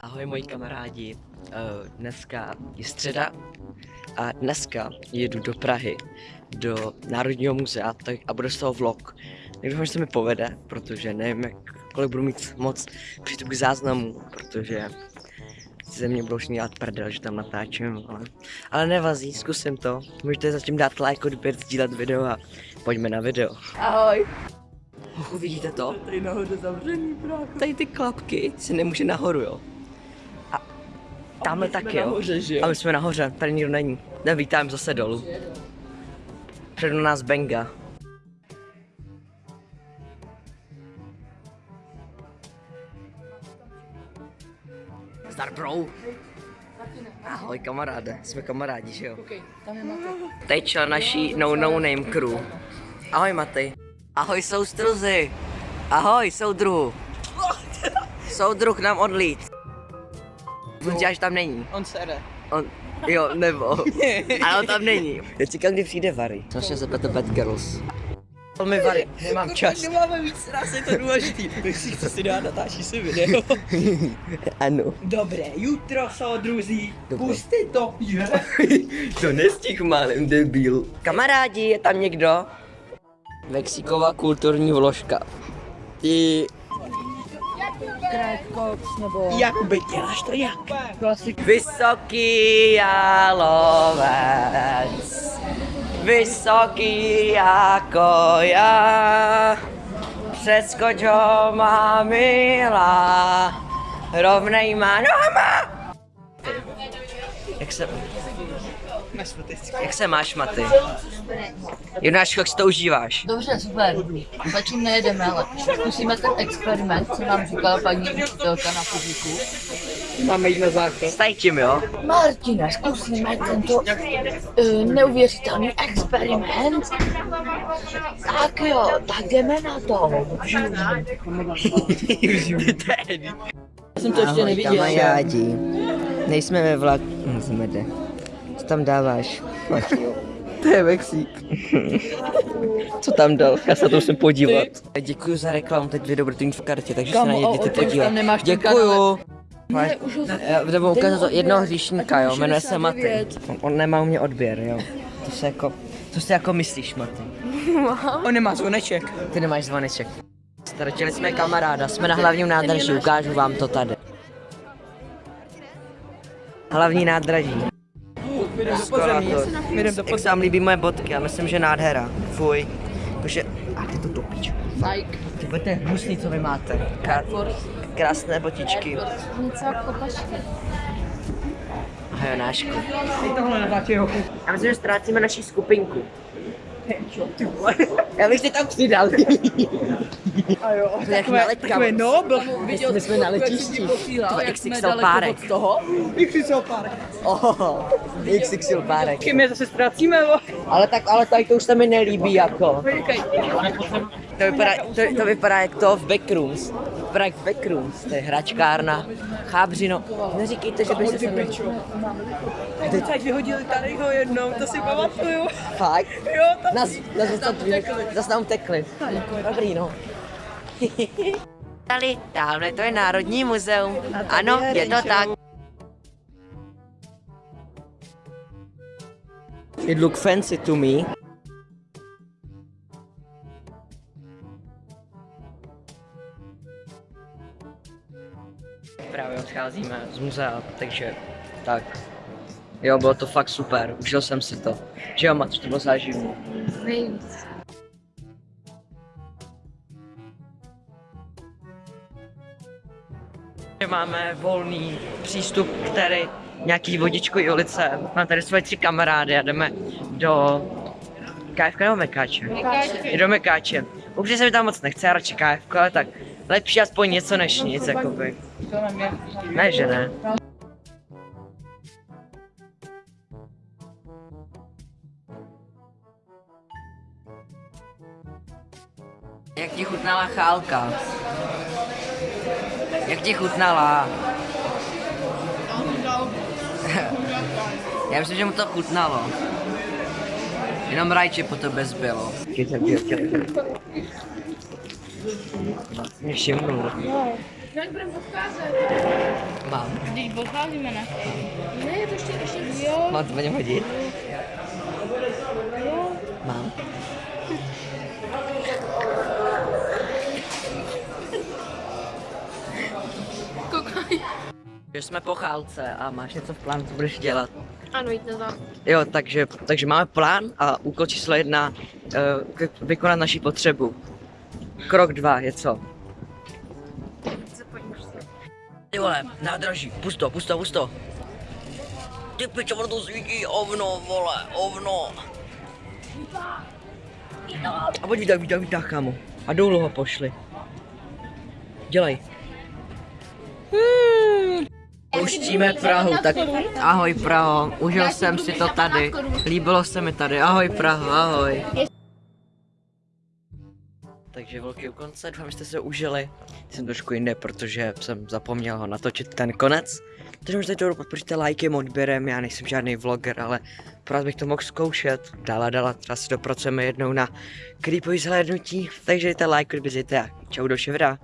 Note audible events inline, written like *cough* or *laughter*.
Ahoj moji kamarádi, Eh, dneska je středa a dneska jedu do Prahy, do Národního muzea tak, a bude z toho vlog. Tak doufám, že se mi povede, protože nevím, jak, kolik budu mít moc přístup k záznamu, protože ze mě budou všichni dělat prdel, že tam natáčím, ale, ale nevazí, zkusím to. Můžete zatím dát like, odběr, sdílet video a pojďme na video. Ahoj. Hochu, vidíte to? Tady nahoře zavřený, brácho. Tady ty klapky se nemůže nahoru, jo. Tamhle taky, jo. nahoře, že jo? A my jsme nahoře, tady nikdo není. Ne, vítám zase dolů. Před nás Benga. Zdar bro. Ahoj kamaráde, jsme kamarádi, že jo? Teď člen naší no no name crew. Ahoj Matej. Ahoj soustruzy. Ahoj soudruhu. Soudruh nám odlít. On dělá, že tam není. On sere. On, jo, nebo. *laughs* Ale on tam není. Já čekám, kdy přijde Vary. Strašně se to Bad Girls. To mi Vary, nemám čas. Nemáme víc raz, je to důležitý. *laughs* Tak si chce si dát, natáčí si video. *laughs* ano. Dobré jutro, soudruzí. Puste to, je. to nestih málem, debil. Kamarádi, je tam někdo? Mexikova kulturní vložka. Ty Krajkox nebo... Jakuby, děláš to jak? Klasik. Vysoký jalovec, vysoký jako já, přeskoč ho má milá, rovnejma nohama. Jak se, jak se máš, Maty? Jonáš, jak si to užíváš? Dobře, super. Zatím nejedeme, ale zkusíme ten experiment, co nám říkala paní učitelka na fyziku. Máme jít na záchod. Staj tím, jo? Martine, zkusíme tento uh, neuvěřitelný experiment. Tak jo, tak jdeme na to. *laughs* Já jsem to ještě neviděl. Kamarádi, nejsme ve vlaku. Jde. Co tam dáváš? *laughs* To je Mexík. Co tam dal? Já se na to musím podívat. Děkuji za reklamu, teď budete mít v kartě, takže Kamo, se na ně jděte podívat. tam nemáš ten Děkuju. Ne, už ho... Ukázat to jednoho hříšníka, jo, jmenuje se 69. Maty. On, on nemá u mě odběr, jo. To se jako, co si jako myslíš, Maty? On nemá zvoneček. Ty nemáš zvoneček. Ztratili jsme kamaráda, jsme na hlavním nádraží, ukážu vám to tady. Hlavní nádraží. Eskalátor. Jak se vám líbí moje bodky, já myslím, že nádhera. Fuj. Jakože, a ty to topíč. Like. Ty budete hnusný, co vy máte. Krá, krásné botičky. Jako. A natáčí hochu. Já myslím, že ztrácíme naší skupinku. Já bych si tam přidal. A jo, To je jak na letkách. takové nobl. My jsme na letišti. To je jak jsme XXL párek. od toho. Jak si se pár. Oh, XXL párek. Kým je zase ztrácíme, bo? Ale tak, ale tady to už se mi nelíbí jako. To vypadá, to, to vypadá jak to v Backrooms. To vypadá jak Backrooms, to je hračkárna. Chábřino, neříkejte, že by se sem... Teď ať vyhodili tady ho jednou, to si pamatuju. Fakt? Jo, tam Nás, nás zase zase nám utekli. Dobrý, no. Tady, tamhle to je Národní muzeum. Ano, je to tak. It look fancy to me. Právě odcházíme z muzea, takže tak. Jo, bylo to fakt super, užil jsem si to. Že jo, Mat, to bylo záživné. Nejvíc. Máme volný přístup k tady nějaký vodičkový ulice. Mám tady svoje tři kamarády a jdeme do KFK nebo Mekáče? Mekáče. Do Mekáče. Upřímně se mi tam moc nechce, já radši KFK, ale tak lepší aspoň něco než nic, jakoby. Ne, že ne. Jak ti chutnala chálka? Jak ti chutnala? *laughs* Já myslím, že mu to chutnalo. Jenom rajče po tebe zbylo. Mě všimnul. Mám. Když pocházíme na Ne, to ještě, ještě jo. Mám to něm hodit? Že jsme po chálce a máš něco v plánu, co budeš dělat. Ano, jde to. Jo, takže, takže máme plán a úkol číslo jedna, uh, vykonat naši potřebu. Krok dva je co? Ty vole, nádraží, pust to, pust to, pust to. Ty pičo, ono to svítí, ovno, vole, ovno. A pojď vítah, vítah, vítah, kámo. A dolů ho pošli. Dělej. Pouštíme Prahu, tak ahoj Praho, užil jsem si to tady, líbilo se mi tady, ahoj Praho, ahoj. Takže velký u konce, doufám, že jste se užili. Jsem trošku jinde, protože jsem zapomněl ho natočit ten konec. Takže možná to podpoříte lajkem, odběrem, já nejsem žádný vloger, ale pro bych to mohl zkoušet. Dala, dala, třeba si dopracujeme jednou na creepový zhlédnutí, takže dejte like, odběřte a čau do ševra.